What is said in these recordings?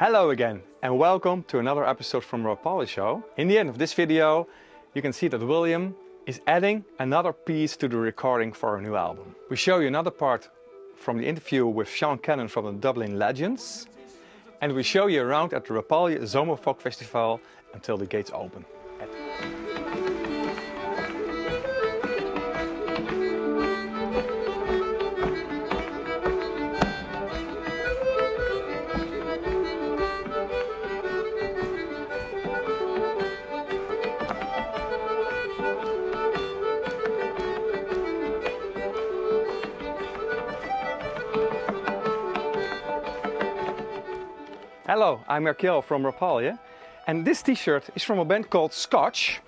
Hello again and welcome to another episode from Rob Rapalje Show. In the end of this video you can see that William is adding another piece to the recording for our new album. We show you another part from the interview with Sean Cannon from the Dublin Legends and we show you around at the Rapalje Zomerfolk Festival until the gates open. Hello, I'm Merkel from Rapalje and this t-shirt is from a band called Scotch.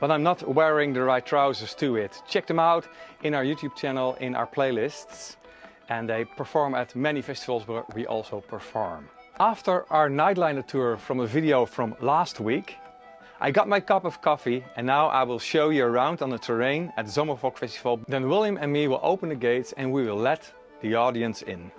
But I'm not wearing the right trousers to it. Check them out in our YouTube channel, in our playlists and they perform at many festivals where we also perform. After our Nightliner tour from a video from last week, I got my cup of coffee and now I will show you around on the terrain at Zomerfolk Festival. Then William and me will open the gates and we will let the audience in.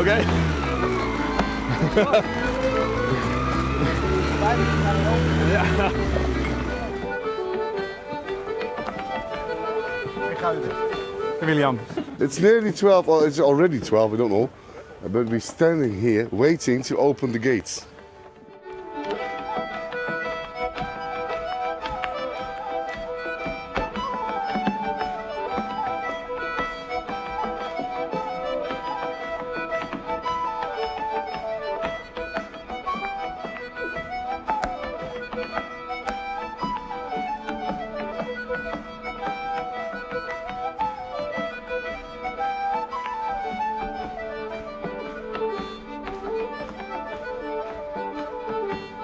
Okay. William. It's nearly 12, or it's already 12, I don't know. But we're standing here waiting to open the gates.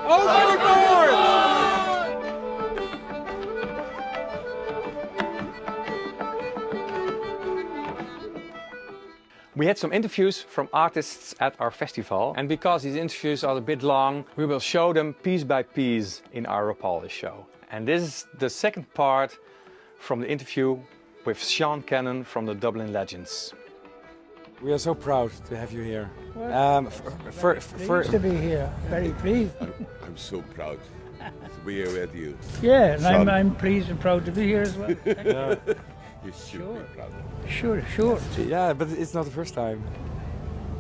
Overboard! We had some interviews from artists at our festival and because these interviews are a bit long, we will show them piece by piece in our Rapalje show. And this is the second part from the interview with Sean Cannon from the Dublin Legends. We are so proud to have you here. Well, Um, for, for, Pleased to be here. Very pleased. I'm so proud to be here with you. Yeah, and I'm, I'm pleased and proud to be here as well. yeah, You should Sure. be proud. sure, sure. yeah, but it's not the first time.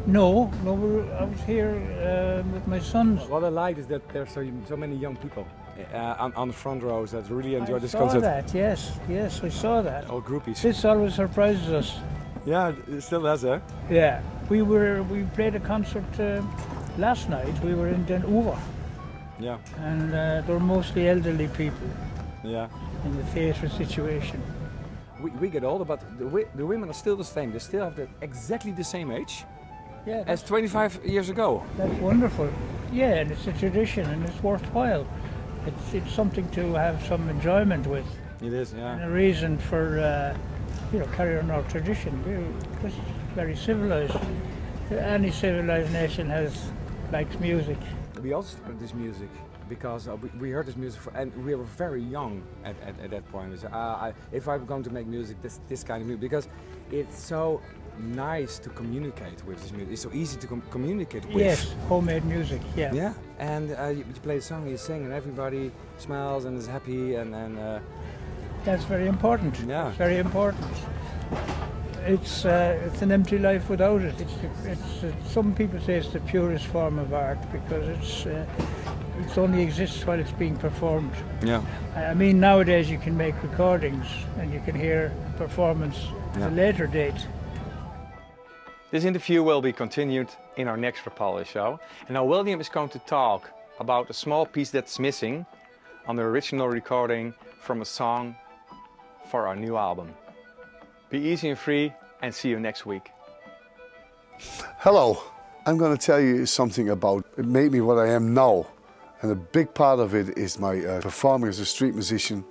No, no, we're, I was here uh, with my sons. What I like is that there's so, so many young people uh, on, on the front rows that really enjoy I this concert. I saw that, yes, yes, I saw that. All groupies. This always surprises us. Yeah, it still does, eh? Yeah, we were we played a concert uh, last night. We were in Den Oever, Yeah, and uh, they're mostly elderly people yeah. in the theatre situation. We, we get older, but the, wi- the women are still the same. They still have the, exactly the same age Yeah, as 25 years ago. That's wonderful. Yeah, and it's a tradition and it's worthwhile. It's, it's something to have some enjoyment with It is, and yeah. a reason for, uh, you know, carry on our tradition. We're very civilized. Any civilized nation has likes music. We also started this music because uh, we, we heard this music for, and we were very young at, at, at that point. We said, uh, I, if I'm going to make music, this, this kind of music, because it's so nice to communicate with this music. It's so easy to com- communicate with. Yes, homemade music. Yeah. Yeah, and uh, you, you play a song, you sing, and everybody smiles and is happy, and, and uh, That's very important. Yeah. It's very important. It's uh, it's an empty life without it. It's it's uh, some people say it's the purest form of art because it's uh, it only exists while it's being performed. yeah, I mean, nowadays you can make recordings and you can hear performance at Yeah. a later date. This interview will be continued in our next Rapalje show. And now William is going to talk about a small piece that's missing on the original recording from a song for our new album. Be easy and free and see you next week. Hello, I'm going to tell you something about it made me what I am now. And a big part of it is my uh, performing as a street musician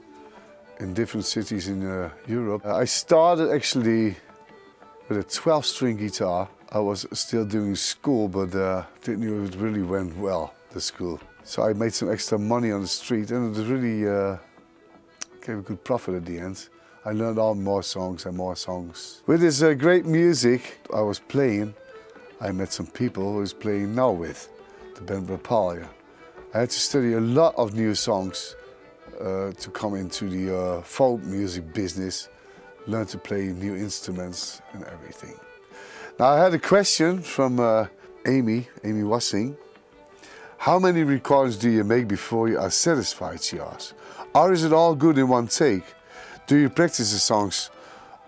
in different cities in uh, Europe. I started actually with a 12 string guitar. I was still doing school, but uh, didn't know it really went well, the school. So I made some extra money on the street and it really uh, a good profit at the end. I learned all more songs and more songs. With this uh, great music I was playing, I met some people who I was playing now with, the band Rapalje. I had to study a lot of new songs uh, to come into the uh, folk music business, learn to play new instruments and everything. Now I had a question from uh, Amy, Amy Wassing. How many recordings do you make before you are satisfied, she asked. Or is it all good in one take? Do you practice the songs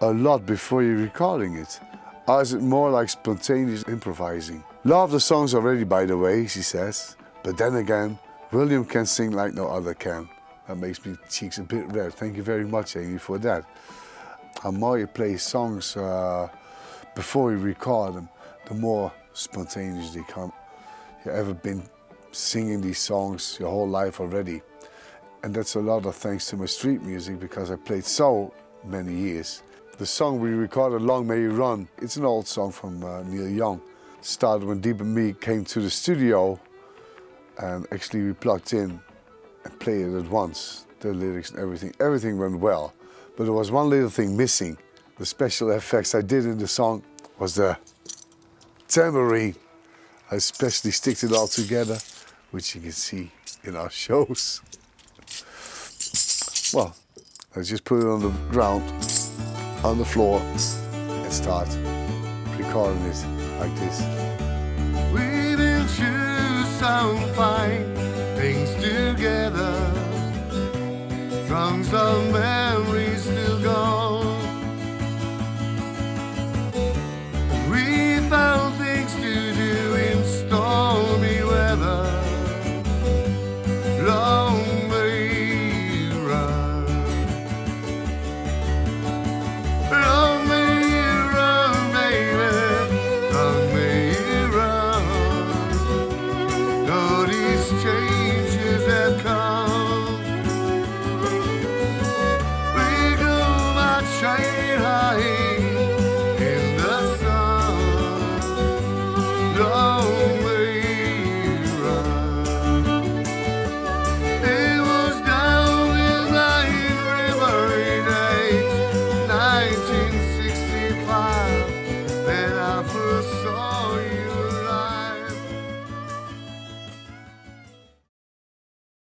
a lot before you're recording it? Or is it more like spontaneous improvising? Love the songs already, by the way, she says. But then again, William can sing like no other can. That makes me cheeks a bit red. Thank you very much, Amy, for that. The more you play songs uh, before you record them, the more spontaneous they come. You ever been singing these songs your whole life already? And that's a lot of thanks to my street music because I played so many years. The song we recorded, Long May You Run, it's an old song from uh, Neil Young. It Started when Dieb and me came to the studio and actually we plugged in and played it at once. The lyrics and everything, everything went well. But there was one little thing missing. The special effects I did in the song was the tambourine. I especially sticked it all together, which you can see in our shows. Well, let's just put it on the ground, on the floor, and start recording it like this. We will choose some fine things together. Of